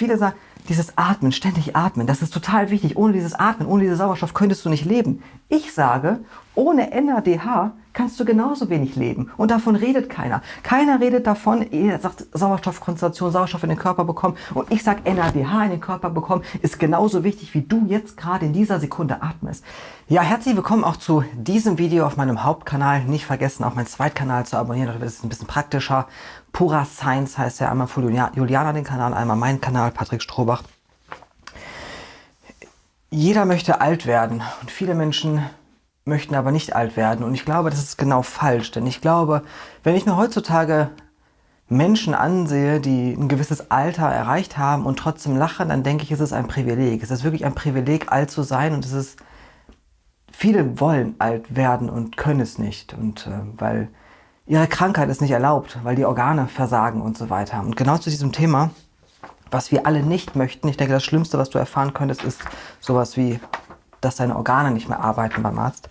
viele sagen, dieses Atmen, ständig atmen, das ist total wichtig. Ohne dieses Atmen, ohne diesen Sauerstoff könntest du nicht leben. Ich sage, ohne NADH kannst du genauso wenig leben. Und davon redet keiner. Keiner redet davon, er sagt Sauerstoffkonzentration, Sauerstoff in den Körper bekommen. Und ich sage NADH in den Körper bekommen, ist genauso wichtig, wie du jetzt gerade in dieser Sekunde atmest. Ja, herzlich willkommen auch zu diesem Video auf meinem Hauptkanal. Nicht vergessen, auch meinen Zweitkanal zu abonnieren. Das ist ein bisschen praktischer. Pura Science heißt ja einmal von Juliana den Kanal, einmal mein Kanal, Patrick Strohbach. Jeder möchte alt werden und viele Menschen möchten aber nicht alt werden. Und ich glaube, das ist genau falsch. Denn ich glaube, wenn ich mir heutzutage Menschen ansehe, die ein gewisses Alter erreicht haben und trotzdem lachen, dann denke ich, es ist ein Privileg. Es ist wirklich ein Privileg, alt zu sein und es ist, viele wollen alt werden und können es nicht. Und äh, weil ihre Krankheit es nicht erlaubt, weil die Organe versagen und so weiter. Und genau zu diesem Thema, was wir alle nicht möchten, ich denke, das Schlimmste, was du erfahren könntest, ist sowas wie dass deine Organe nicht mehr arbeiten beim Arzt.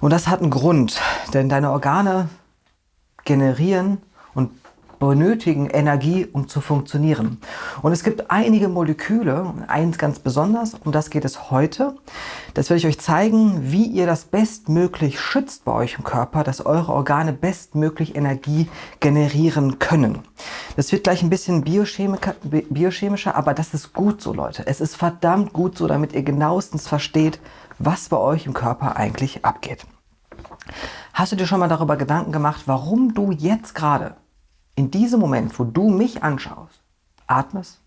Und das hat einen Grund, denn deine Organe generieren benötigen Energie, um zu funktionieren. Und es gibt einige Moleküle, eins ganz besonders, um das geht es heute. Das werde ich euch zeigen, wie ihr das bestmöglich schützt bei euch im Körper, dass eure Organe bestmöglich Energie generieren können. Das wird gleich ein bisschen biochemischer, aber das ist gut so, Leute. Es ist verdammt gut so, damit ihr genauestens versteht, was bei euch im Körper eigentlich abgeht. Hast du dir schon mal darüber Gedanken gemacht, warum du jetzt gerade in diesem Moment, wo du mich anschaust, atmest,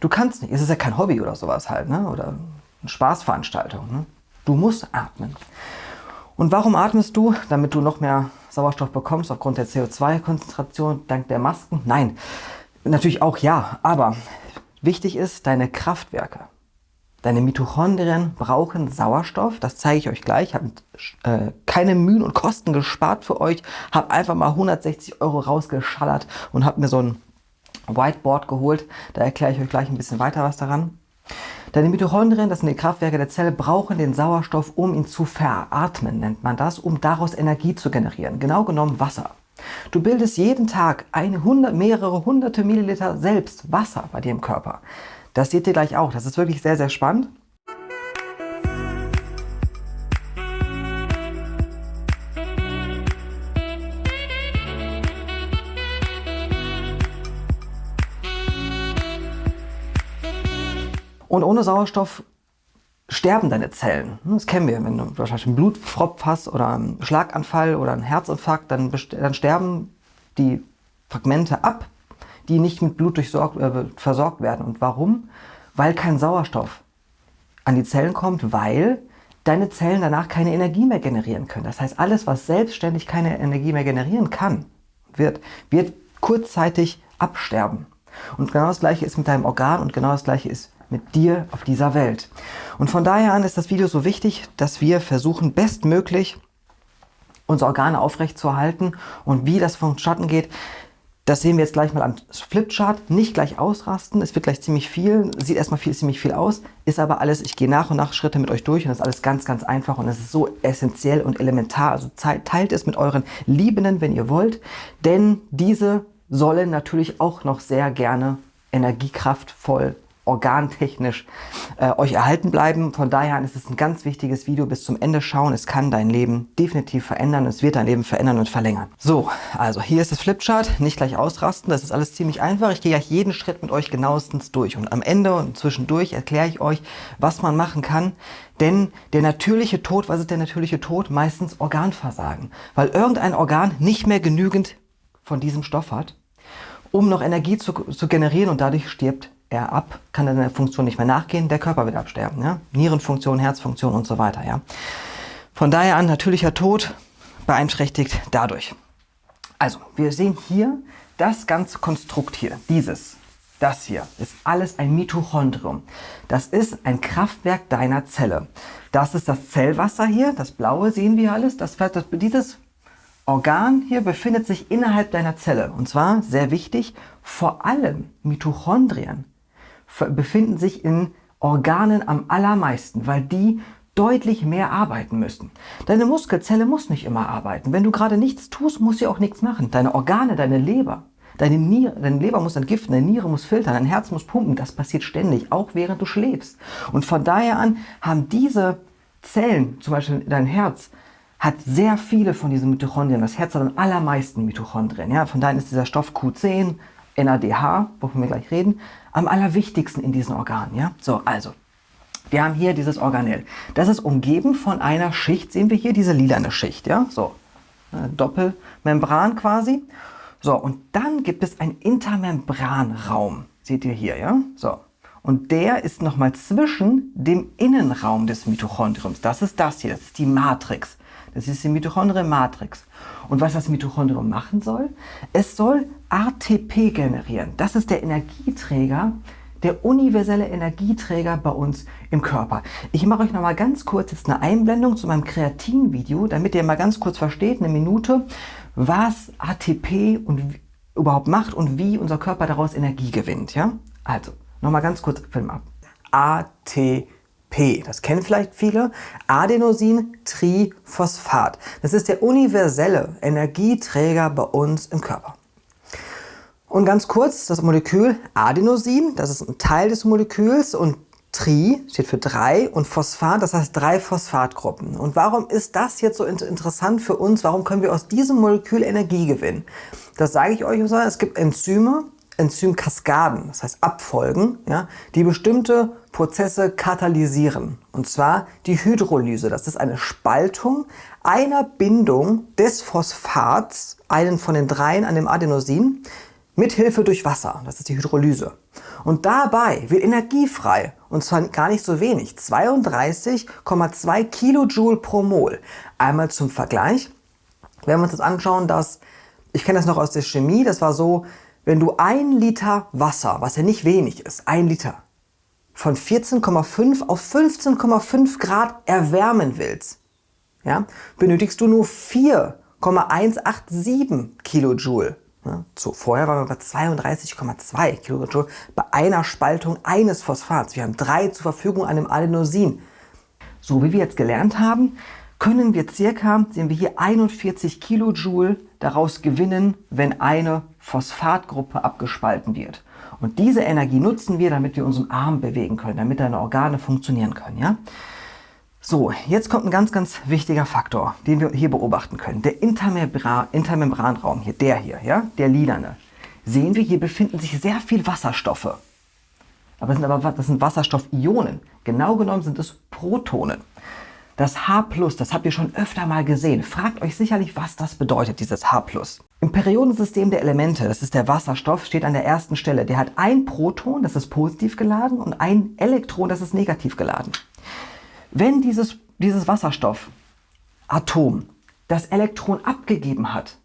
du kannst nicht, es ist ja kein Hobby oder sowas halt, ne? oder eine Spaßveranstaltung. Ne? Du musst atmen. Und warum atmest du? Damit du noch mehr Sauerstoff bekommst aufgrund der CO2-Konzentration, dank der Masken? Nein, natürlich auch ja, aber wichtig ist deine Kraftwerke. Deine Mitochondrien brauchen Sauerstoff, das zeige ich euch gleich. Ich habe äh, keine Mühen und Kosten gespart für euch, habe einfach mal 160 Euro rausgeschallert und habe mir so ein Whiteboard geholt. Da erkläre ich euch gleich ein bisschen weiter was daran. Deine Mitochondrien, das sind die Kraftwerke der Zelle, brauchen den Sauerstoff, um ihn zu veratmen, nennt man das, um daraus Energie zu generieren. Genau genommen Wasser. Du bildest jeden Tag eine hundert, mehrere hunderte Milliliter selbst Wasser bei dir im Körper. Das seht ihr gleich auch. Das ist wirklich sehr, sehr spannend. Und ohne Sauerstoff sterben deine Zellen. Das kennen wir. Wenn du wahrscheinlich einen Blutfropf hast oder einen Schlaganfall oder einen Herzinfarkt, dann, dann sterben die Fragmente ab die nicht mit Blut durchsorgt, äh, versorgt werden. Und warum? Weil kein Sauerstoff an die Zellen kommt, weil deine Zellen danach keine Energie mehr generieren können. Das heißt, alles, was selbstständig keine Energie mehr generieren kann, wird, wird kurzzeitig absterben. Und genau das gleiche ist mit deinem Organ und genau das gleiche ist mit dir auf dieser Welt. Und von daher an ist das Video so wichtig, dass wir versuchen, bestmöglich unsere Organe aufrechtzuerhalten und wie das vonstatten geht, das sehen wir jetzt gleich mal am Flipchart. Nicht gleich ausrasten, es wird gleich ziemlich viel, sieht erstmal viel, ziemlich viel aus, ist aber alles, ich gehe nach und nach Schritte mit euch durch und das ist alles ganz, ganz einfach und es ist so essentiell und elementar. Also teilt es mit euren Liebenden, wenn ihr wollt, denn diese sollen natürlich auch noch sehr gerne energiekraftvoll organtechnisch äh, euch erhalten bleiben. Von daher ist es ein ganz wichtiges Video bis zum Ende schauen. Es kann dein Leben definitiv verändern. Es wird dein Leben verändern und verlängern. So, also hier ist das Flipchart. Nicht gleich ausrasten. Das ist alles ziemlich einfach. Ich gehe gleich jeden Schritt mit euch genauestens durch. Und am Ende und zwischendurch erkläre ich euch, was man machen kann. Denn der natürliche Tod, was ist der natürliche Tod? Meistens Organversagen. Weil irgendein Organ nicht mehr genügend von diesem Stoff hat, um noch Energie zu, zu generieren und dadurch stirbt er ab, kann er seiner Funktion nicht mehr nachgehen, der Körper wird absterben. Ja? Nierenfunktion, Herzfunktion und so weiter. Ja? Von daher an natürlicher Tod beeinträchtigt dadurch. Also, wir sehen hier das ganze Konstrukt hier, dieses, das hier, ist alles ein Mitochondrium. Das ist ein Kraftwerk deiner Zelle. Das ist das Zellwasser hier, das blaue sehen wir alles. Das, das, dieses Organ hier befindet sich innerhalb deiner Zelle. Und zwar, sehr wichtig, vor allem Mitochondrien befinden sich in Organen am allermeisten, weil die deutlich mehr arbeiten müssen. Deine Muskelzelle muss nicht immer arbeiten. Wenn du gerade nichts tust, muss sie auch nichts machen. Deine Organe, deine Leber, Deine, Niere, deine Leber muss entgiften, deine Niere muss filtern, dein Herz muss pumpen. Das passiert ständig, auch während du schläfst. Und von daher an haben diese Zellen, zum Beispiel dein Herz, hat sehr viele von diesen Mitochondrien. Das Herz hat am allermeisten Mitochondrien. Ja? Von daher ist dieser Stoff Q10, NADH, wovon wir gleich reden, am allerwichtigsten in diesen Organen. Ja? So, also, wir haben hier dieses Organell. Das ist umgeben von einer Schicht, sehen wir hier, diese lilane Schicht. Ja? So, Doppelmembran quasi. So, und dann gibt es einen Intermembranraum. Seht ihr hier, ja? So. Und der ist nochmal zwischen dem Innenraum des Mitochondriums. Das ist das hier, das ist die Matrix. Das ist die Mitochondrienmatrix. Und was das Mitochondrium machen soll? Es soll ATP generieren. Das ist der Energieträger, der universelle Energieträger bei uns im Körper. Ich mache euch noch mal ganz kurz jetzt eine Einblendung zu meinem Kreatin-Video, damit ihr mal ganz kurz versteht, eine Minute, was ATP und überhaupt macht und wie unser Körper daraus Energie gewinnt. Ja? Also, noch mal ganz kurz Film ab. ATP. Das kennen vielleicht viele. Adenosin-Triphosphat. Das ist der universelle Energieträger bei uns im Körper. Und ganz kurz, das Molekül Adenosin, das ist ein Teil des Moleküls und Tri steht für drei und Phosphat, das heißt drei Phosphatgruppen. Und warum ist das jetzt so interessant für uns? Warum können wir aus diesem Molekül Energie gewinnen? Das sage ich euch, es gibt Enzyme, Enzymkaskaden, das heißt Abfolgen, ja, die bestimmte Prozesse katalysieren. Und zwar die Hydrolyse. Das ist eine Spaltung einer Bindung des Phosphats, einen von den dreien an dem Adenosin, Mithilfe durch Wasser, das ist die Hydrolyse. Und dabei wird Energie frei, und zwar gar nicht so wenig, 32,2 Kilojoule pro Mol. Einmal zum Vergleich, wenn wir uns das anschauen, dass, ich kenne das noch aus der Chemie, das war so, wenn du ein Liter Wasser, was ja nicht wenig ist, ein Liter, von 14,5 auf 15,5 Grad erwärmen willst, ja, benötigst du nur 4,187 Kilojoule Ne? So, vorher waren wir bei 32,2 Kilojoule bei einer Spaltung eines Phosphats. Wir haben drei zur Verfügung an dem Adenosin. So wie wir jetzt gelernt haben, können wir circa, sehen wir hier, 41 Kilojoule daraus gewinnen, wenn eine Phosphatgruppe abgespalten wird. Und diese Energie nutzen wir, damit wir unseren Arm bewegen können, damit deine Organe funktionieren können. Ja? So, jetzt kommt ein ganz, ganz wichtiger Faktor, den wir hier beobachten können. Der Intermembran Intermembranraum hier, der hier, ja, der lilane. Sehen wir, hier befinden sich sehr viel Wasserstoffe. Aber das sind, aber, das sind Wasserstoffionen. Genau genommen sind es Protonen. Das H+, das habt ihr schon öfter mal gesehen. Fragt euch sicherlich, was das bedeutet, dieses H+. Im Periodensystem der Elemente, das ist der Wasserstoff, steht an der ersten Stelle. Der hat ein Proton, das ist positiv geladen, und ein Elektron, das ist negativ geladen. Wenn dieses, dieses Wasserstoffatom das Elektron abgegeben hat,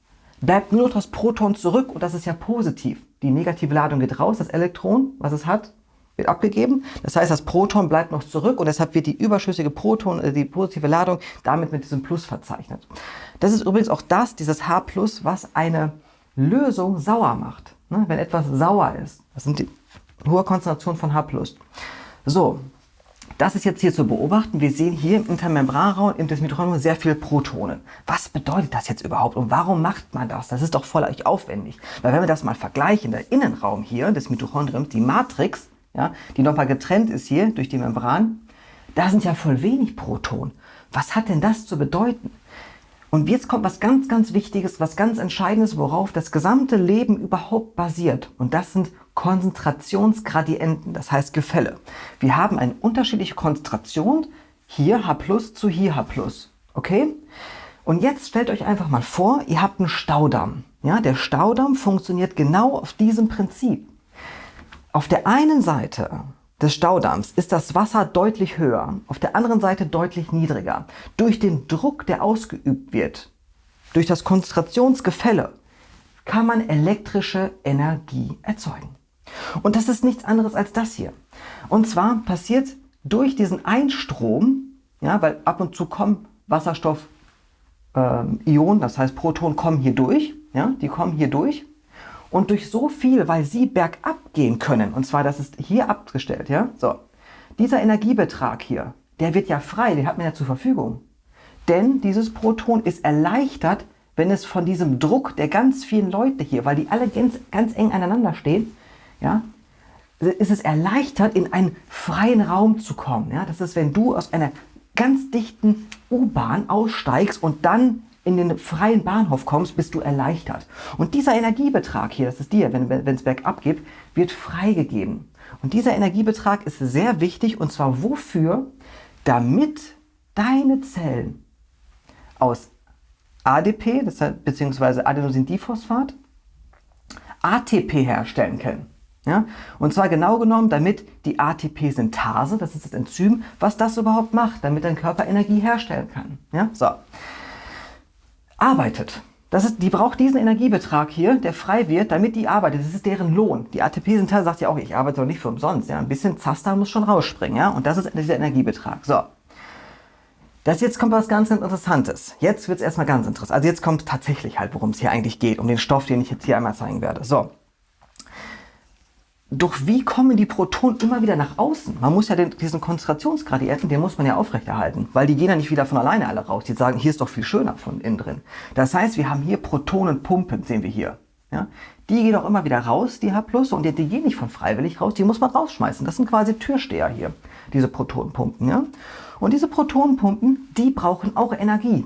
bleibt nur noch das Proton zurück und das ist ja positiv. Die negative Ladung geht raus, das Elektron, was es hat, wird abgegeben. Das heißt, das Proton bleibt noch zurück und deshalb wird die überschüssige Proton, äh, die positive Ladung, damit mit diesem Plus verzeichnet. Das ist übrigens auch das, dieses H+, was eine Lösung sauer macht. Ne? Wenn etwas sauer ist, das sind die hohe Konzentration von H+. So, das ist jetzt hier zu beobachten. Wir sehen hier im Intermembranraum im des Mitochondrium sehr viele Protonen. Was bedeutet das jetzt überhaupt und warum macht man das? Das ist doch voll aufwendig. Weil wenn wir das mal vergleichen, der Innenraum hier des Mitochondriums, die Matrix, ja, die nochmal getrennt ist hier durch die Membran, da sind ja voll wenig Protonen. Was hat denn das zu bedeuten? Und jetzt kommt was ganz, ganz Wichtiges, was ganz Entscheidendes, worauf das gesamte Leben überhaupt basiert. Und das sind Konzentrationsgradienten, das heißt Gefälle. Wir haben eine unterschiedliche Konzentration, hier H plus zu hier H plus. Okay? Und jetzt stellt euch einfach mal vor, ihr habt einen Staudamm. Ja, der Staudamm funktioniert genau auf diesem Prinzip. Auf der einen Seite des Staudamms ist das Wasser deutlich höher, auf der anderen Seite deutlich niedriger. Durch den Druck, der ausgeübt wird, durch das Konzentrationsgefälle, kann man elektrische Energie erzeugen. Und das ist nichts anderes als das hier. Und zwar passiert durch diesen Einstrom, ja, weil ab und zu kommen Wasserstoff-Ionen, ähm, das heißt Protonen kommen hier durch, ja, die kommen hier durch und durch so viel, weil sie bergab gehen können, und zwar das ist hier abgestellt, ja, so, dieser Energiebetrag hier, der wird ja frei, den hat man ja zur Verfügung. Denn dieses Proton ist erleichtert, wenn es von diesem Druck der ganz vielen Leute hier, weil die alle ganz, ganz eng aneinander stehen, ja, ist es erleichtert, in einen freien Raum zu kommen. Ja? Das ist, wenn du aus einer ganz dichten U-Bahn aussteigst und dann in den freien Bahnhof kommst, bist du erleichtert. Und dieser Energiebetrag hier, das ist dir, wenn es bergab geht, wird freigegeben. Und dieser Energiebetrag ist sehr wichtig und zwar wofür? Damit deine Zellen aus ADP, das heißt, beziehungsweise Adenosindiphosphat, ATP herstellen können. Ja? Und zwar genau genommen, damit die ATP-Synthase, das ist das Enzym, was das überhaupt macht, damit dein Körper Energie herstellen kann. Ja? So. Arbeitet. Das ist, die braucht diesen Energiebetrag hier, der frei wird, damit die arbeitet. Das ist deren Lohn. Die ATP-Synthase sagt ja auch, ich arbeite doch nicht für umsonst. Ja? Ein bisschen Zaster muss schon rausspringen. Ja? Und das ist dieser Energiebetrag. So. Das jetzt kommt was ganz Interessantes. Jetzt wird es erstmal ganz interessant. Also jetzt kommt tatsächlich halt, worum es hier eigentlich geht, um den Stoff, den ich jetzt hier einmal zeigen werde. So. Doch wie kommen die Protonen immer wieder nach außen? Man muss ja den, diesen Konzentrationsgradienten, den muss man ja aufrechterhalten, weil die gehen ja nicht wieder von alleine alle raus. Die sagen, hier ist doch viel schöner von innen drin. Das heißt, wir haben hier Protonenpumpen, sehen wir hier. Ja? Die gehen auch immer wieder raus, die H+, und die, die gehen nicht von freiwillig raus, die muss man rausschmeißen. Das sind quasi Türsteher hier, diese Protonenpumpen. Ja? Und diese Protonenpumpen, die brauchen auch Energie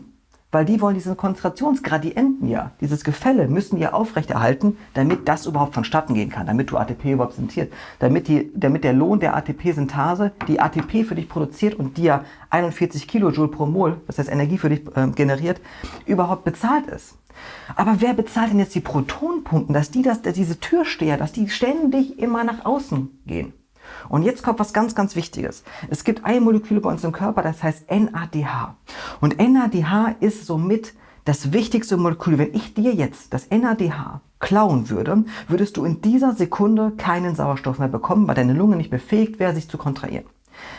weil die wollen diesen Konzentrationsgradienten ja, dieses Gefälle müssen ja aufrechterhalten, damit das überhaupt vonstatten gehen kann, damit du ATP überhaupt synthesierst, damit, die, damit der Lohn der ATP-Synthase die ATP für dich produziert und die ja 41 Kilojoule pro Mol, das heißt Energie für dich äh, generiert, überhaupt bezahlt ist. Aber wer bezahlt denn jetzt die Protonpumpen, dass die das, dass diese Türsteher, dass die ständig immer nach außen gehen? Und jetzt kommt was ganz, ganz Wichtiges. Es gibt ein Molekül bei uns im Körper, das heißt NADH. Und NADH ist somit das wichtigste Molekül. Wenn ich dir jetzt das NADH klauen würde, würdest du in dieser Sekunde keinen Sauerstoff mehr bekommen, weil deine Lunge nicht befähigt wäre, sich zu kontrahieren.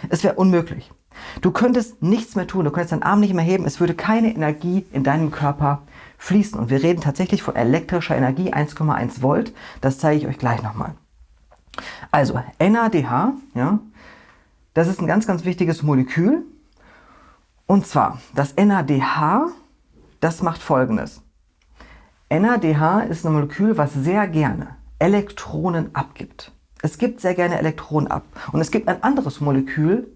Es wäre unmöglich. Du könntest nichts mehr tun, du könntest deinen Arm nicht mehr heben, es würde keine Energie in deinem Körper fließen. Und wir reden tatsächlich von elektrischer Energie, 1,1 Volt. Das zeige ich euch gleich nochmal. Also NADH, ja, das ist ein ganz, ganz wichtiges Molekül. Und zwar, das NADH, das macht folgendes. NADH ist ein Molekül, was sehr gerne Elektronen abgibt. Es gibt sehr gerne Elektronen ab. Und es gibt ein anderes Molekül,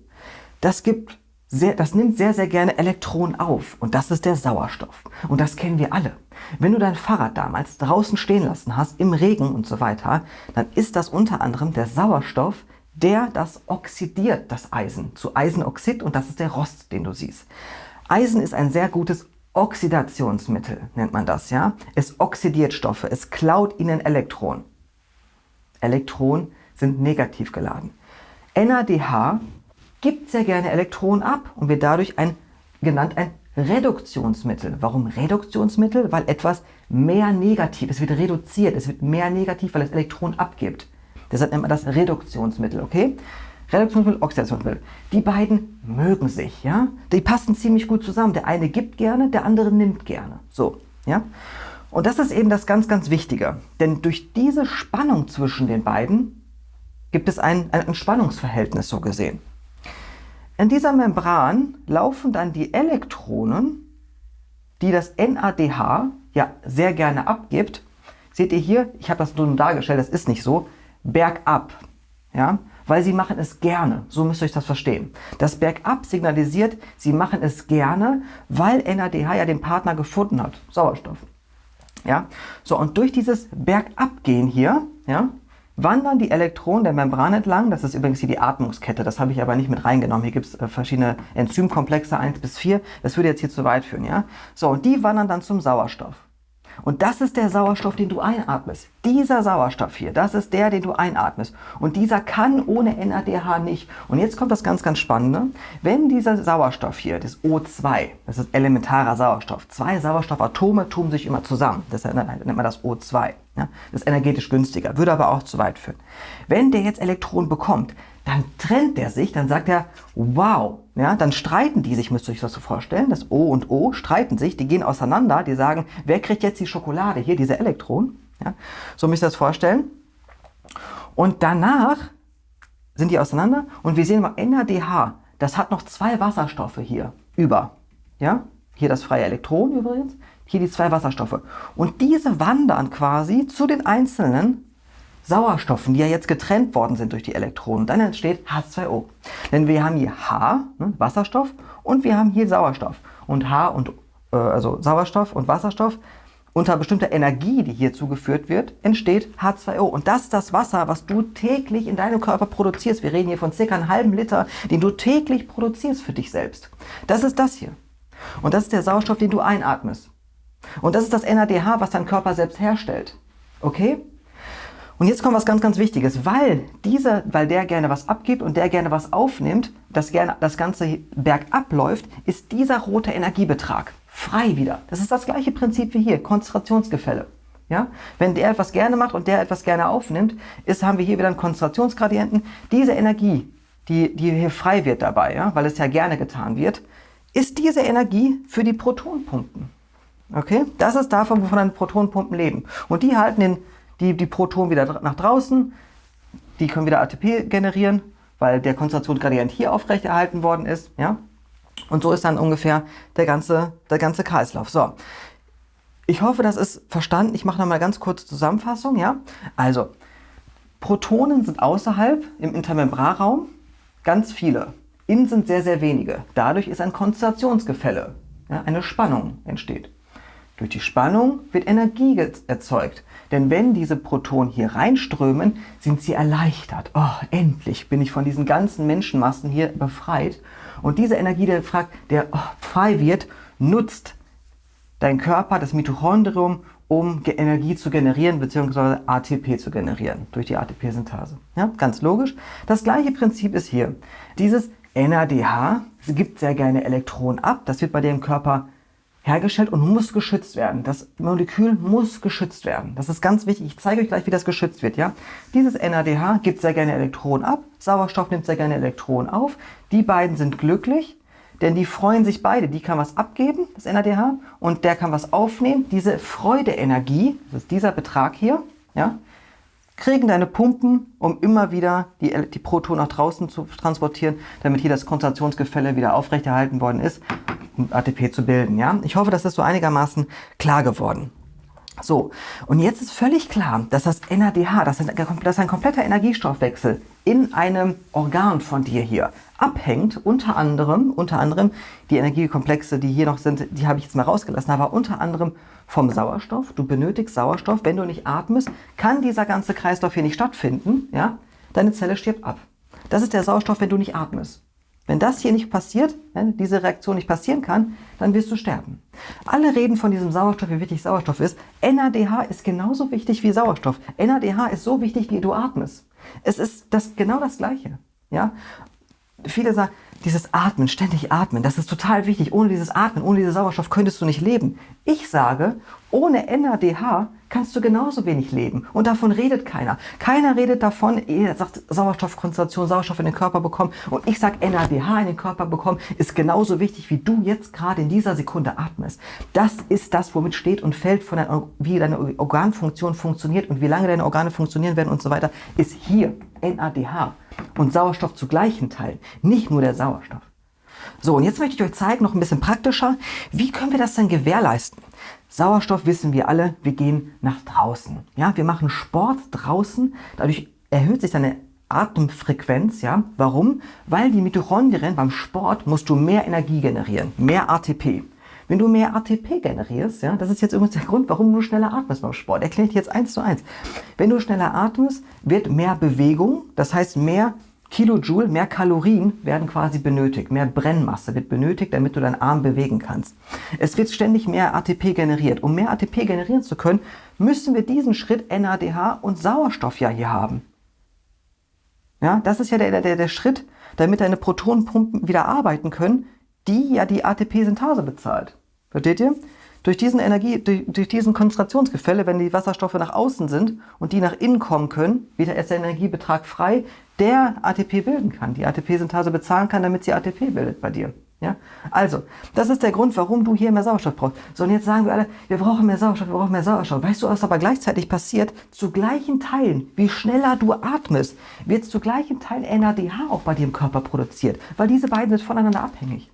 das gibt sehr, das nimmt sehr, sehr gerne Elektronen auf. Und das ist der Sauerstoff. Und das kennen wir alle. Wenn du dein Fahrrad damals draußen stehen lassen hast, im Regen und so weiter, dann ist das unter anderem der Sauerstoff, der das oxidiert, das Eisen, zu Eisenoxid und das ist der Rost, den du siehst. Eisen ist ein sehr gutes Oxidationsmittel, nennt man das, ja. Es oxidiert Stoffe, es klaut ihnen Elektronen. Elektronen sind negativ geladen. NADH gibt sehr gerne Elektronen ab und wird dadurch ein, genannt ein Reduktionsmittel. Warum Reduktionsmittel? Weil etwas mehr negativ, es wird reduziert, es wird mehr negativ, weil es Elektronen abgibt. Deshalb nennt man das Reduktionsmittel, okay? Reduktionsmittel, Oxidationsmittel. Die beiden mögen sich, ja? Die passen ziemlich gut zusammen. Der eine gibt gerne, der andere nimmt gerne. So, ja? Und das ist eben das ganz, ganz Wichtige. Denn durch diese Spannung zwischen den beiden gibt es ein, ein Spannungsverhältnis so gesehen. In dieser Membran laufen dann die Elektronen, die das NADH ja sehr gerne abgibt. Seht ihr hier, ich habe das nur dargestellt, das ist nicht so, bergab. Ja? Weil sie machen es gerne. So müsst ihr euch das verstehen. Das Bergab signalisiert, sie machen es gerne, weil NADH ja den Partner gefunden hat. Sauerstoff. Ja? So, und durch dieses Bergabgehen hier, ja, wandern die Elektronen der Membran entlang. Das ist übrigens hier die Atmungskette. Das habe ich aber nicht mit reingenommen. Hier gibt es äh, verschiedene Enzymkomplexe, 1 bis 4. Das würde jetzt hier zu weit führen. Ja? So, und die wandern dann zum Sauerstoff. Und das ist der Sauerstoff, den du einatmest. Dieser Sauerstoff hier, das ist der, den du einatmest. Und dieser kann ohne NADH nicht. Und jetzt kommt das ganz, ganz Spannende. Wenn dieser Sauerstoff hier, das O2, das ist elementarer Sauerstoff, zwei Sauerstoffatome tun sich immer zusammen. Deshalb nennt man das O2. Ja? Das ist energetisch günstiger, würde aber auch zu weit führen. Wenn der jetzt Elektronen bekommt, dann trennt der sich, dann sagt er, wow, ja, dann streiten die sich, müsst ihr euch das so vorstellen, das O und O streiten sich, die gehen auseinander, die sagen, wer kriegt jetzt die Schokolade, hier diese Elektronen, ja, so müsst ihr das vorstellen. Und danach sind die auseinander und wir sehen mal NADH, das hat noch zwei Wasserstoffe hier über, ja, hier das freie Elektron übrigens, hier die zwei Wasserstoffe. Und diese wandern quasi zu den einzelnen Sauerstoffen, die ja jetzt getrennt worden sind durch die Elektronen. Dann entsteht H2O. Denn wir haben hier H, ne, Wasserstoff, und wir haben hier Sauerstoff. Und H und äh, also Sauerstoff und Wasserstoff unter bestimmter Energie, die hier zugeführt wird, entsteht H2O. Und das ist das Wasser, was du täglich in deinem Körper produzierst. Wir reden hier von circa einem halben Liter, den du täglich produzierst für dich selbst. Das ist das hier. Und das ist der Sauerstoff, den du einatmest. Und das ist das NADH, was dein Körper selbst herstellt. Okay? Und jetzt kommt was ganz, ganz Wichtiges. Weil dieser, weil der gerne was abgibt und der gerne was aufnimmt, das gerne das Ganze bergab läuft, ist dieser rote Energiebetrag frei wieder. Das ist das gleiche Prinzip wie hier, Konzentrationsgefälle. Ja? Wenn der etwas gerne macht und der etwas gerne aufnimmt, ist, haben wir hier wieder einen Konzentrationsgradienten. Diese Energie, die, die hier frei wird dabei, ja, weil es ja gerne getan wird, ist diese Energie für die Protonpumpen. Okay? Das ist davon, wovon deine Protonpumpen leben. Und die halten den, die, die Protonen wieder nach draußen, die können wieder ATP generieren, weil der Konzentrationsgradient hier aufrechterhalten worden ist. Ja? Und so ist dann ungefähr der ganze, der ganze Kreislauf. So, ich hoffe, das ist verstanden. Ich mache nochmal ganz kurz Zusammenfassung. Ja? Also, Protonen sind außerhalb im Intermembrarraum ganz viele. Innen sind sehr, sehr wenige. Dadurch ist ein Konzentrationsgefälle. Ja, eine Spannung entsteht. Durch die Spannung wird Energie erzeugt. Denn wenn diese Protonen hier reinströmen, sind sie erleichtert. Oh, endlich bin ich von diesen ganzen Menschenmassen hier befreit. Und diese Energie, der, fragt, der oh, frei wird, nutzt dein Körper, das Mitochondrium, um Energie zu generieren bzw. ATP zu generieren durch die ATP-Synthase. Ja, ganz logisch. Das gleiche Prinzip ist hier. Dieses NADH gibt sehr gerne Elektronen ab. Das wird bei im Körper hergestellt und muss geschützt werden. Das Molekül muss geschützt werden. Das ist ganz wichtig. Ich zeige euch gleich, wie das geschützt wird. Ja? Dieses NADH gibt sehr gerne Elektronen ab. Sauerstoff nimmt sehr gerne Elektronen auf. Die beiden sind glücklich, denn die freuen sich beide. Die kann was abgeben, das NADH, und der kann was aufnehmen. Diese Freudeenergie, das ist dieser Betrag hier, ja, kriegen deine Pumpen, um immer wieder die, die Protonen nach draußen zu transportieren, damit hier das Konzentrationsgefälle wieder aufrechterhalten worden ist, um ATP zu bilden. Ja? Ich hoffe, das ist so einigermaßen klar geworden. So, und jetzt ist völlig klar, dass das NADH, das ist, ein kompletter Energiestoffwechsel in einem Organ von dir hier abhängt, unter anderem, unter anderem, die Energiekomplexe, die hier noch sind, die habe ich jetzt mal rausgelassen, aber unter anderem vom Sauerstoff. Du benötigst Sauerstoff. Wenn du nicht atmest, kann dieser ganze Kreislauf hier nicht stattfinden. Ja? Deine Zelle stirbt ab. Das ist der Sauerstoff, wenn du nicht atmest. Wenn das hier nicht passiert, wenn diese Reaktion nicht passieren kann, dann wirst du sterben. Alle reden von diesem Sauerstoff, wie wichtig Sauerstoff ist. NADH ist genauso wichtig wie Sauerstoff. NADH ist so wichtig, wie du atmest. Es ist das, genau das Gleiche. Ja? Viele sagen, dieses Atmen, ständig atmen, das ist total wichtig. Ohne dieses Atmen, ohne diesen Sauerstoff könntest du nicht leben. Ich sage, ohne NADH kannst du genauso wenig leben. Und davon redet keiner. Keiner redet davon, er sagt Sauerstoffkonzentration, Sauerstoff in den Körper bekommen. Und ich sage, NADH in den Körper bekommen ist genauso wichtig, wie du jetzt gerade in dieser Sekunde atmest. Das ist das, womit steht und fällt, von dein, wie deine Organfunktion funktioniert und wie lange deine Organe funktionieren werden und so weiter, ist hier NADH und Sauerstoff zu gleichen Teilen, nicht nur der Sauerstoff. So, und jetzt möchte ich euch zeigen, noch ein bisschen praktischer, wie können wir das denn gewährleisten? Sauerstoff wissen wir alle, wir gehen nach draußen. Ja, wir machen Sport draußen, dadurch erhöht sich deine Atemfrequenz, ja. Warum? Weil die Mitochondrien beim Sport musst du mehr Energie generieren, mehr ATP. Wenn du mehr ATP generierst, ja, das ist jetzt übrigens der Grund, warum du schneller atmest beim Sport. Erkläre ich dir jetzt eins zu eins. Wenn du schneller atmest, wird mehr Bewegung, das heißt mehr Kilojoule, mehr Kalorien werden quasi benötigt, mehr Brennmasse wird benötigt, damit du deinen Arm bewegen kannst. Es wird ständig mehr ATP generiert. Um mehr ATP generieren zu können, müssen wir diesen Schritt NADH und Sauerstoff ja hier haben. Ja, das ist ja der, der, der Schritt, damit deine Protonenpumpen wieder arbeiten können, die ja die ATP-Synthase bezahlt. Versteht ihr? Durch diesen Energie, durch, durch, diesen Konzentrationsgefälle, wenn die Wasserstoffe nach außen sind und die nach innen kommen können, wird erst der Energiebetrag frei, der ATP bilden kann, die ATP-Synthase bezahlen kann, damit sie ATP bildet bei dir. Ja? Also, das ist der Grund, warum du hier mehr Sauerstoff brauchst. So, und jetzt sagen wir alle, wir brauchen mehr Sauerstoff, wir brauchen mehr Sauerstoff. Weißt du, was aber gleichzeitig passiert? Zu gleichen Teilen, wie schneller du atmest, wird zu gleichen Teilen NADH auch bei dir im Körper produziert, weil diese beiden sind voneinander abhängig.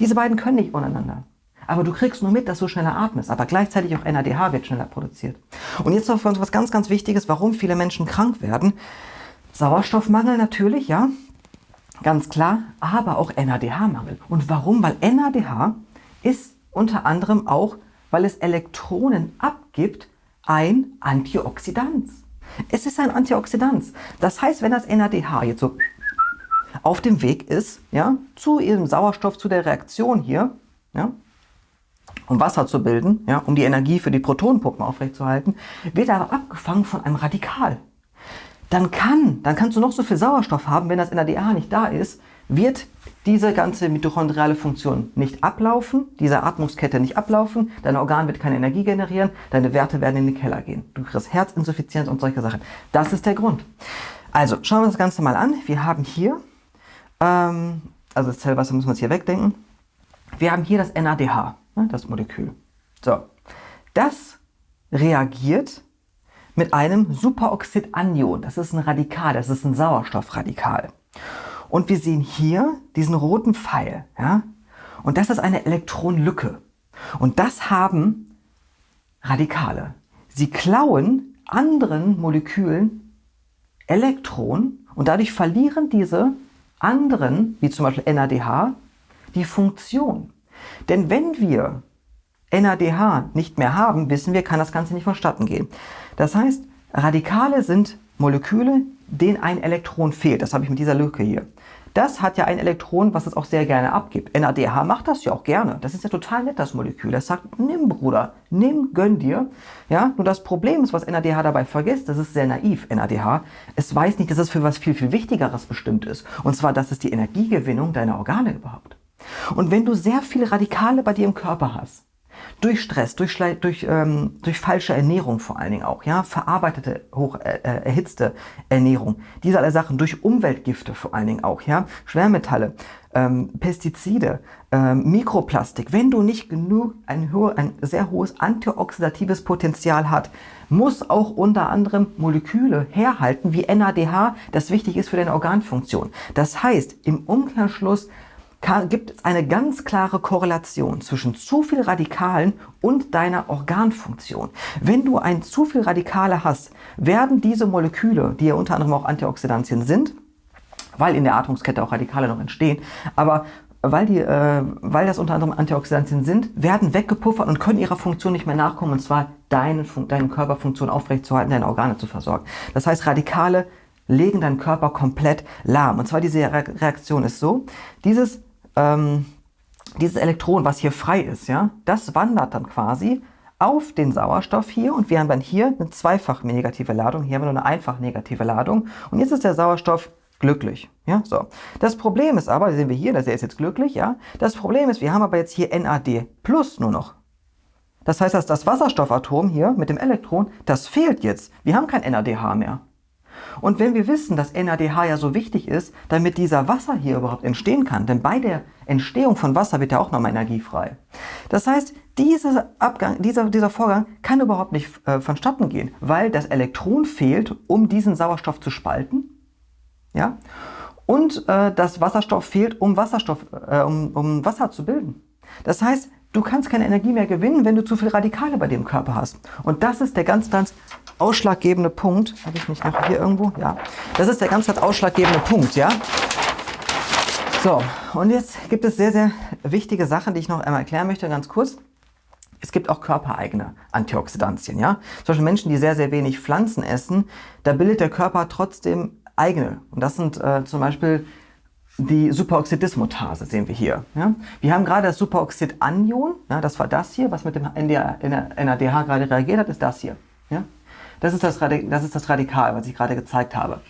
Diese beiden können nicht voneinander. aber du kriegst nur mit, dass du schneller atmest. Aber gleichzeitig auch NADH wird schneller produziert. Und jetzt noch für uns was ganz, ganz Wichtiges, warum viele Menschen krank werden. Sauerstoffmangel natürlich, ja, ganz klar, aber auch NADH-Mangel. Und warum? Weil NADH ist unter anderem auch, weil es Elektronen abgibt, ein Antioxidant. Es ist ein Antioxidant. Das heißt, wenn das NADH jetzt so auf dem Weg ist, ja, zu ihrem Sauerstoff, zu der Reaktion hier, ja, um Wasser zu bilden, ja, um die Energie für die Protonenpumpen aufrechtzuerhalten, wird er aber abgefangen von einem Radikal. Dann kann, dann kannst du noch so viel Sauerstoff haben, wenn das NADH nicht da ist, wird diese ganze mitochondriale Funktion nicht ablaufen, diese Atmungskette nicht ablaufen, dein Organ wird keine Energie generieren, deine Werte werden in den Keller gehen. Du kriegst Herzinsuffizienz und solche Sachen. Das ist der Grund. Also, schauen wir uns das Ganze mal an. Wir haben hier ähm, also das Zellwasser müssen wir uns hier wegdenken. Wir haben hier das NADH, ne, das Molekül. So, das reagiert mit einem Superoxidanion. Das ist ein Radikal, das ist ein Sauerstoffradikal. Und wir sehen hier diesen roten Pfeil. Ja? Und das ist eine Elektronenlücke. Und das haben Radikale. Sie klauen anderen Molekülen Elektronen und dadurch verlieren diese anderen, wie zum Beispiel NADH, die Funktion. Denn wenn wir NADH nicht mehr haben, wissen wir, kann das Ganze nicht vonstatten gehen. Das heißt, Radikale sind Moleküle, denen ein Elektron fehlt. Das habe ich mit dieser Lücke hier. Das hat ja ein Elektron, was es auch sehr gerne abgibt. NADH macht das ja auch gerne. Das ist ja total nett, das Molekül. Das sagt, nimm Bruder, nimm, gönn dir. Ja, nur das Problem ist, was NADH dabei vergisst, das ist sehr naiv, NADH. Es weiß nicht, dass es für was viel, viel Wichtigeres bestimmt ist. Und zwar, das ist die Energiegewinnung deiner Organe überhaupt. Und wenn du sehr viele Radikale bei dir im Körper hast, durch Stress, durch, durch, ähm, durch falsche Ernährung vor allen Dingen auch, ja, verarbeitete, hoch äh, äh, erhitzte Ernährung, diese alle Sachen, durch Umweltgifte vor allen Dingen auch, ja, Schwermetalle, ähm, Pestizide, ähm, Mikroplastik, wenn du nicht genug, ein, ein sehr hohes antioxidatives Potenzial hat, muss auch unter anderem Moleküle herhalten wie NADH, das wichtig ist für deine Organfunktion. Das heißt, im Umkehrschluss gibt es eine ganz klare Korrelation zwischen zu viel Radikalen und deiner Organfunktion. Wenn du ein zu viel Radikale hast, werden diese Moleküle, die ja unter anderem auch Antioxidantien sind, weil in der Atmungskette auch Radikale noch entstehen, aber weil, die, äh, weil das unter anderem Antioxidantien sind, werden weggepuffert und können ihrer Funktion nicht mehr nachkommen, und zwar deine, deine Körperfunktion aufrechtzuerhalten, deine Organe zu versorgen. Das heißt, Radikale legen deinen Körper komplett lahm. Und zwar diese Reaktion ist so, dieses ähm, dieses Elektron, was hier frei ist, ja, das wandert dann quasi auf den Sauerstoff hier und wir haben dann hier eine zweifach negative Ladung, hier haben wir nur eine einfach negative Ladung und jetzt ist der Sauerstoff glücklich. Ja, so. Das Problem ist aber, sehen wir hier, dass er ist jetzt glücklich, ja. Das Problem ist, wir haben aber jetzt hier NAD plus nur noch. Das heißt, dass das Wasserstoffatom hier mit dem Elektron, das fehlt jetzt. Wir haben kein NADH mehr. Und wenn wir wissen, dass NADH ja so wichtig ist, damit dieser Wasser hier überhaupt entstehen kann, denn bei der Entstehung von Wasser wird ja auch nochmal Energie frei. Das heißt, dieser, Abgang, dieser, dieser Vorgang kann überhaupt nicht äh, vonstatten gehen, weil das Elektron fehlt, um diesen Sauerstoff zu spalten. Ja? Und äh, das Wasserstoff fehlt, um, Wasserstoff, äh, um, um Wasser zu bilden. Das heißt, du kannst keine Energie mehr gewinnen, wenn du zu viele Radikale bei dem Körper hast. Und das ist der ganz, ganz ausschlaggebende Punkt. Habe ich nicht noch hier irgendwo? Ja. Das ist der ganz, ausschlaggebende Punkt, ja. So, und jetzt gibt es sehr, sehr wichtige Sachen, die ich noch einmal erklären möchte, ganz kurz. Es gibt auch körpereigene Antioxidantien, ja. Zum Beispiel Menschen, die sehr, sehr wenig Pflanzen essen, da bildet der Körper trotzdem eigene. Und das sind äh, zum Beispiel die Superoxidismutase, sehen wir hier. Ja? Wir haben gerade das Superoxidanion, ja, das war das hier, was mit dem NADH gerade reagiert hat, ist das hier. Ja? Das ist das, das ist das Radikal, was ich gerade gezeigt habe.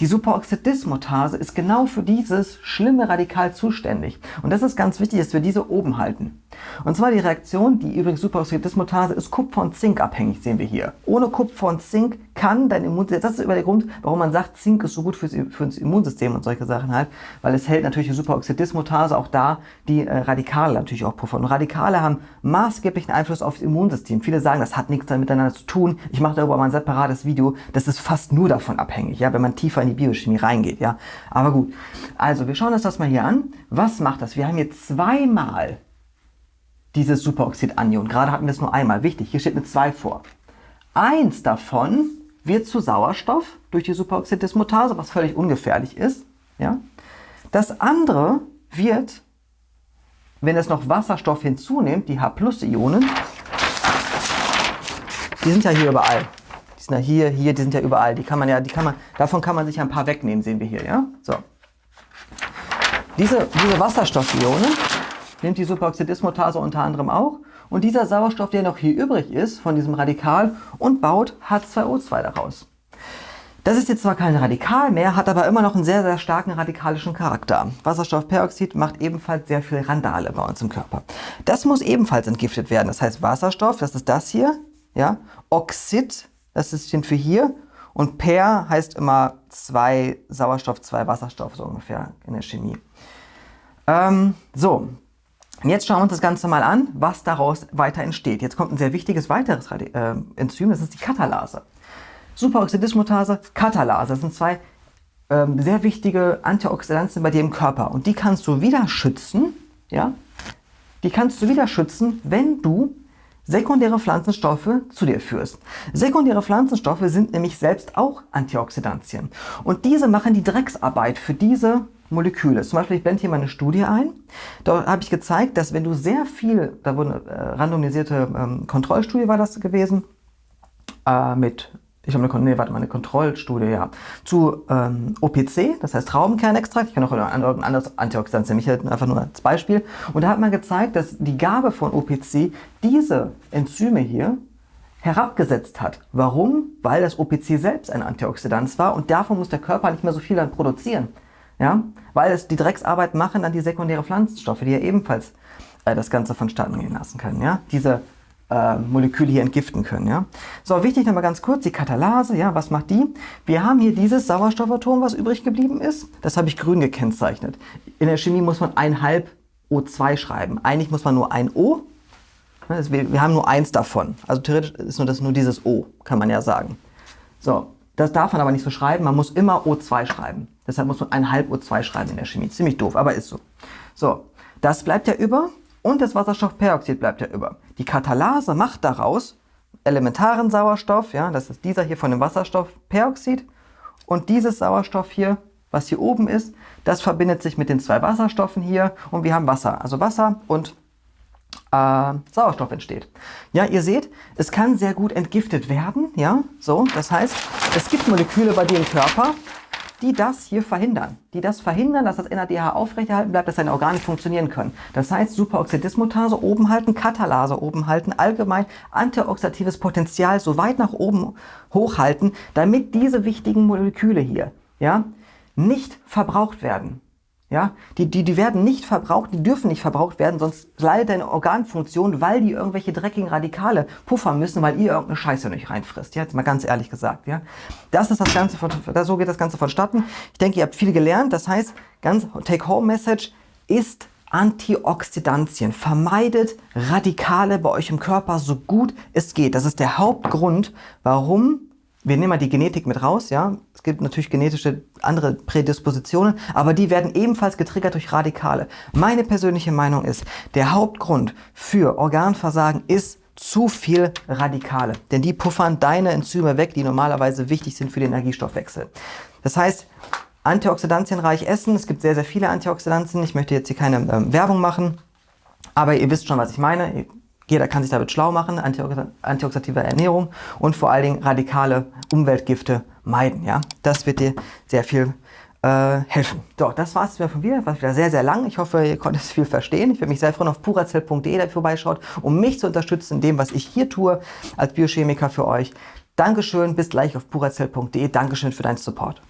Die Superoxidismutase ist genau für dieses schlimme Radikal zuständig. Und das ist ganz wichtig, dass wir diese oben halten. Und zwar die Reaktion, die übrigens Superoxidismutase ist Kupfer und Zink abhängig, sehen wir hier. Ohne Kupfer und Zink kann dein Immunsystem, das ist über der Grund, warum man sagt, Zink ist so gut fürs, fürs Immunsystem und solche Sachen halt, weil es hält natürlich die Superoxidismutase auch da, die äh, Radikale natürlich auch puffern. Und Radikale haben maßgeblichen Einfluss auf das Immunsystem. Viele sagen, das hat nichts miteinander zu tun. Ich mache darüber mal ein separates Video. Das ist fast nur davon abhängig, ja, wenn man tiefer in die Biochemie reingeht, ja. Aber gut. Also, wir schauen uns das mal hier an. Was macht das? Wir haben hier zweimal dieses Superoxidanion. Gerade hatten wir es nur einmal. Wichtig, hier steht eine 2 vor. Eins davon wird zu Sauerstoff durch die Superoxidismutase, was völlig ungefährlich ist. Ja? Das andere wird, wenn es noch Wasserstoff hinzunimmt, die H-Ionen, die sind ja hier überall. Sind ja hier, hier, die sind ja überall. Die kann man ja, die kann man, davon kann man sich ein paar wegnehmen, sehen wir hier, ja? So. Diese, diese Wasserstoffionen nimmt die Superoxidismutase unter anderem auch. Und dieser Sauerstoff, der noch hier übrig ist von diesem Radikal und baut H2O2 daraus. Das ist jetzt zwar kein Radikal mehr, hat aber immer noch einen sehr, sehr starken radikalischen Charakter. Wasserstoffperoxid macht ebenfalls sehr viel Randale bei uns im Körper. Das muss ebenfalls entgiftet werden. Das heißt Wasserstoff, das ist das hier, ja, Oxid, das ist für hier und Per heißt immer zwei Sauerstoff, zwei Wasserstoff, so ungefähr in der Chemie. Ähm, so, jetzt schauen wir uns das Ganze mal an, was daraus weiter entsteht. Jetzt kommt ein sehr wichtiges weiteres äh, Enzym, das ist die Katalase. Superoxidismutase, Katalase. Das sind zwei ähm, sehr wichtige Antioxidantien bei dir im Körper. Und die kannst du wieder schützen, ja? Die kannst du wieder schützen, wenn du sekundäre Pflanzenstoffe zu dir führst. Sekundäre Pflanzenstoffe sind nämlich selbst auch Antioxidantien. Und diese machen die Drecksarbeit für diese Moleküle. Zum Beispiel, ich blende hier mal eine Studie ein. Da habe ich gezeigt, dass wenn du sehr viel, da wurde eine äh, randomisierte ähm, Kontrollstudie war das gewesen, äh, mit ich habe eine, nee, warte eine Kontrollstudie, ja, zu ähm, OPC, das heißt Traubenkernextrakt. Ich kann auch ein anderes Antioxidant nehmen, ich halt einfach nur als Beispiel. Und da hat man gezeigt, dass die Gabe von OPC diese Enzyme hier herabgesetzt hat. Warum? Weil das OPC selbst ein Antioxidant war und davon muss der Körper nicht mehr so viel dann produzieren. Ja? Weil es die Drecksarbeit machen dann die sekundäre Pflanzenstoffe, die ja ebenfalls äh, das Ganze vonstatten gehen lassen können. Ja? Diese äh, Moleküle hier entgiften können. Ja? So, wichtig nochmal ganz kurz, die Katalase, ja, was macht die? Wir haben hier dieses Sauerstoffatom, was übrig geblieben ist. Das habe ich grün gekennzeichnet. In der Chemie muss man ein halb O2 schreiben. Eigentlich muss man nur ein O. Wir haben nur eins davon. Also theoretisch ist nur das nur dieses O, kann man ja sagen. So, das darf man aber nicht so schreiben. Man muss immer O2 schreiben. Deshalb muss man ein halb O2 schreiben in der Chemie. Ziemlich doof, aber ist so. So, das bleibt ja über und das Wasserstoffperoxid bleibt ja über. Die Katalase macht daraus elementaren Sauerstoff, ja, das ist dieser hier von dem Wasserstoffperoxid und dieses Sauerstoff hier, was hier oben ist, das verbindet sich mit den zwei Wasserstoffen hier und wir haben Wasser, also Wasser und äh, Sauerstoff entsteht. Ja, ihr seht, es kann sehr gut entgiftet werden, ja, so, das heißt, es gibt Moleküle bei dir im Körper, die das hier verhindern. Die das verhindern, dass das NADH aufrechterhalten bleibt, dass seine Organe funktionieren können. Das heißt, Superoxidismutase oben halten, Katalase oben halten, allgemein antioxidatives Potenzial so weit nach oben hochhalten, damit diese wichtigen Moleküle hier ja, nicht verbraucht werden. Ja, die, die, die werden nicht verbraucht, die dürfen nicht verbraucht werden, sonst leidet deine Organfunktion, weil die irgendwelche dreckigen Radikale puffern müssen, weil ihr irgendeine Scheiße nicht reinfrisst. Ja, jetzt mal ganz ehrlich gesagt. Ja, das ist das Ganze, von, so geht das Ganze vonstatten. Ich denke, ihr habt viel gelernt. Das heißt, ganz Take-Home-Message ist Antioxidantien. Vermeidet Radikale bei euch im Körper so gut es geht. Das ist der Hauptgrund, warum wir nehmen mal die Genetik mit raus, ja. Es gibt natürlich genetische andere Prädispositionen, aber die werden ebenfalls getriggert durch Radikale. Meine persönliche Meinung ist, der Hauptgrund für Organversagen ist zu viel Radikale. Denn die puffern deine Enzyme weg, die normalerweise wichtig sind für den Energiestoffwechsel. Das heißt, antioxidantienreich essen. Es gibt sehr, sehr viele Antioxidantien. Ich möchte jetzt hier keine ähm, Werbung machen. Aber ihr wisst schon, was ich meine. Jeder kann sich damit schlau machen, antioxidative Ernährung und vor allen Dingen radikale Umweltgifte meiden. Ja? Das wird dir sehr viel äh, helfen. So, das war es von mir. War wieder sehr, sehr lang. Ich hoffe, ihr konntet viel verstehen. Ich würde mich sehr freuen, auf purazell.de vorbeischaut, um mich zu unterstützen in dem, was ich hier tue als Biochemiker für euch. Dankeschön, bis gleich auf purazell.de. Dankeschön für deinen Support.